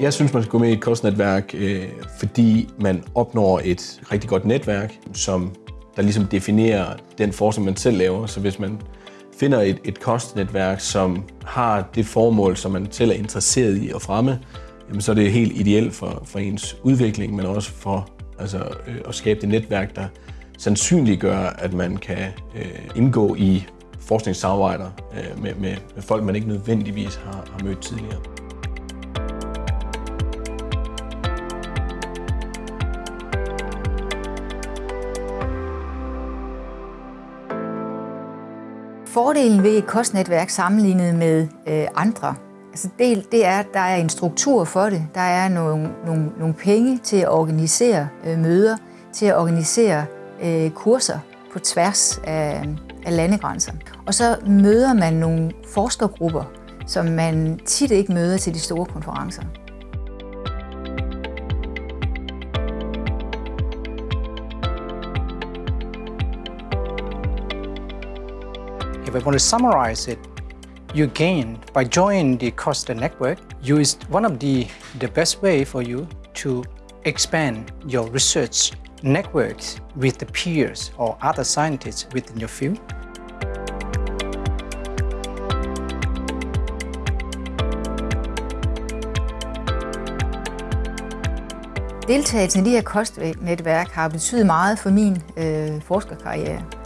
Jeg synes, man skal gå med i et kostnetværk, øh, fordi man opnår et rigtig godt netværk, som der ligesom definerer den forskning, man selv laver. Så hvis man finder et, et kostnetværk, som har det formål, som man selv er interesseret i at fremme, jamen så er det helt ideelt for, for ens udvikling, men også for altså, øh, at skabe det netværk, der sandsynliggør, at man kan øh, indgå i forskningssamarbejder øh, med, med, med folk, man ikke nødvendigvis har, har mødt tidligere. Fordelen ved et kostnetværk sammenlignet med øh, andre, altså det, det er, at der er en struktur for det. Der er nogle, nogle, nogle penge til at organisere øh, møder, til at organisere øh, kurser på tværs af, af landegrænser. Og så møder man nogle forskergrupper, som man tit ikke møder til de store konferencer. If I want to summarize it, you gain by joining the Costa network. You is one of the the best way for you to expand your research networks with the peers or other scientists within your field. Deltagelsen i de her kostnetværk har betydet meget for min øh, forskerkarriere.